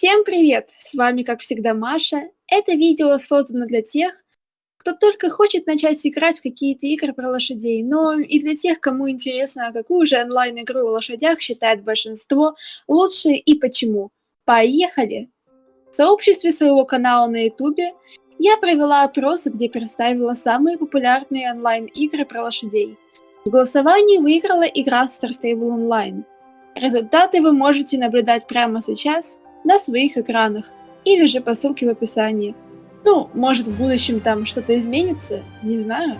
Всем привет! С вами, как всегда, Маша. Это видео создано для тех, кто только хочет начать играть в какие-то игры про лошадей, но и для тех, кому интересно, какую же онлайн-игру о лошадях считает большинство лучшей и почему. Поехали! В сообществе своего канала на ютубе я провела опрос, где представила самые популярные онлайн-игры про лошадей. В голосовании выиграла игра Star Stable Online. Результаты вы можете наблюдать прямо сейчас на своих экранах или же по ссылке в описании. Ну, может в будущем там что-то изменится, не знаю.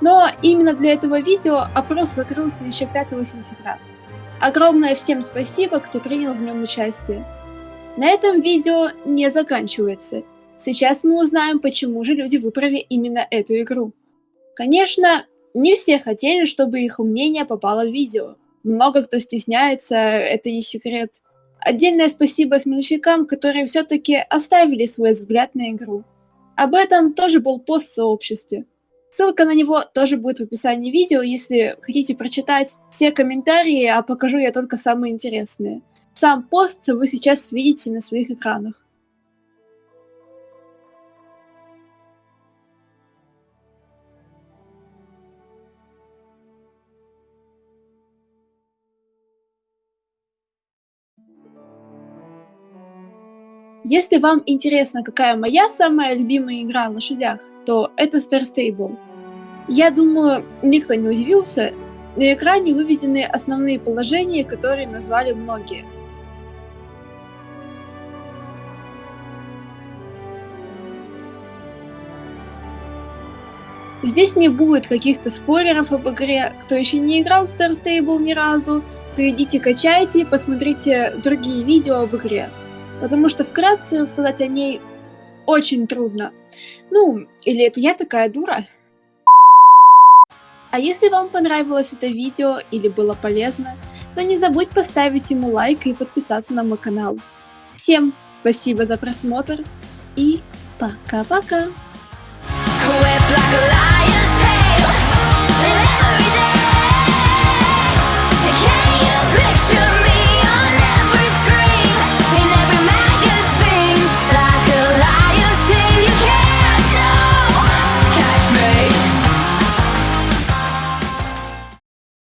Но именно для этого видео опрос закрылся еще 5 сентября. Огромное всем спасибо, кто принял в нем участие. На этом видео не заканчивается. Сейчас мы узнаем, почему же люди выбрали именно эту игру. Конечно, не все хотели, чтобы их мнение попало в видео. Много кто стесняется, это не секрет. Отдельное спасибо смельчакам, которые все-таки оставили свой взгляд на игру. Об этом тоже был пост в сообществе. Ссылка на него тоже будет в описании видео, если хотите прочитать все комментарии, а покажу я только самые интересные. Сам пост вы сейчас видите на своих экранах. Если вам интересно, какая моя самая любимая игра о лошадях, то это Star Stable. Я думаю, никто не удивился, на экране выведены основные положения, которые назвали многие. Здесь не будет каких-то спойлеров об игре, кто еще не играл в Star Stable ни разу, то идите качайте посмотрите другие видео об игре потому что вкратце рассказать о ней очень трудно. Ну, или это я такая дура? А если вам понравилось это видео или было полезно, то не забудь поставить ему лайк и подписаться на мой канал. Всем спасибо за просмотр и пока-пока!